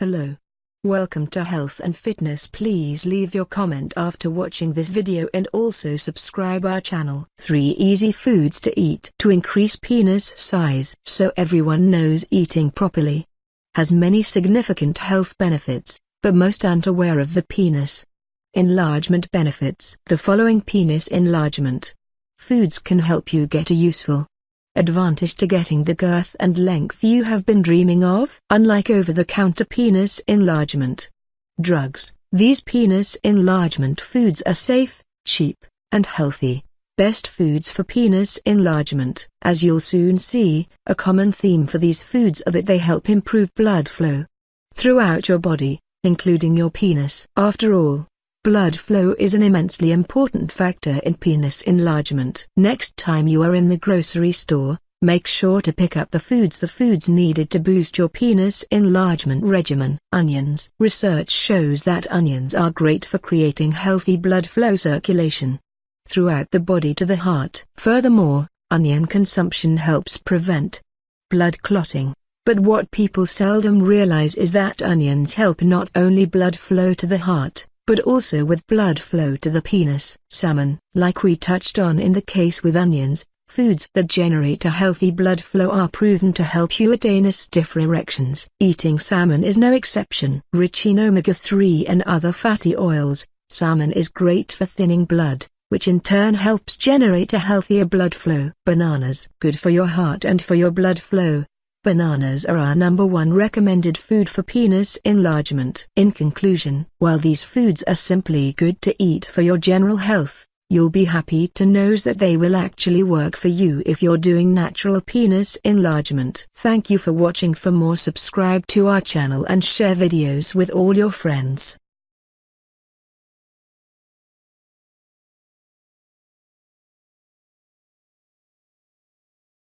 Hello. Welcome to Health and Fitness please leave your comment after watching this video and also subscribe our channel. 3 easy foods to eat to increase penis size so everyone knows eating properly has many significant health benefits, but most aren't aware of the penis enlargement benefits. The following penis enlargement foods can help you get a useful advantage to getting the girth and length you have been dreaming of. Unlike over-the-counter penis enlargement drugs, these penis enlargement foods are safe, cheap, and healthy. Best foods for penis enlargement. As you'll soon see, a common theme for these foods are that they help improve blood flow throughout your body, including your penis. After all, Blood flow is an immensely important factor in penis enlargement. Next time you are in the grocery store, make sure to pick up the foods the foods needed to boost your penis enlargement regimen. Onions. Research shows that onions are great for creating healthy blood flow circulation throughout the body to the heart. Furthermore, onion consumption helps prevent blood clotting. But what people seldom realize is that onions help not only blood flow to the heart, but also with blood flow to the penis. Salmon, like we touched on in the case with onions, foods that generate a healthy blood flow are proven to help you attain a stiffer erections. Eating salmon is no exception. Rich in omega-3 and other fatty oils, salmon is great for thinning blood, which in turn helps generate a healthier blood flow. Bananas, good for your heart and for your blood flow, Bananas are our number one recommended food for penis enlargement. In conclusion, while these foods are simply good to eat for your general health, you'll be happy to know that they will actually work for you if you're doing natural penis enlargement. Thank you for watching for more subscribe to our channel and share videos with all your friends.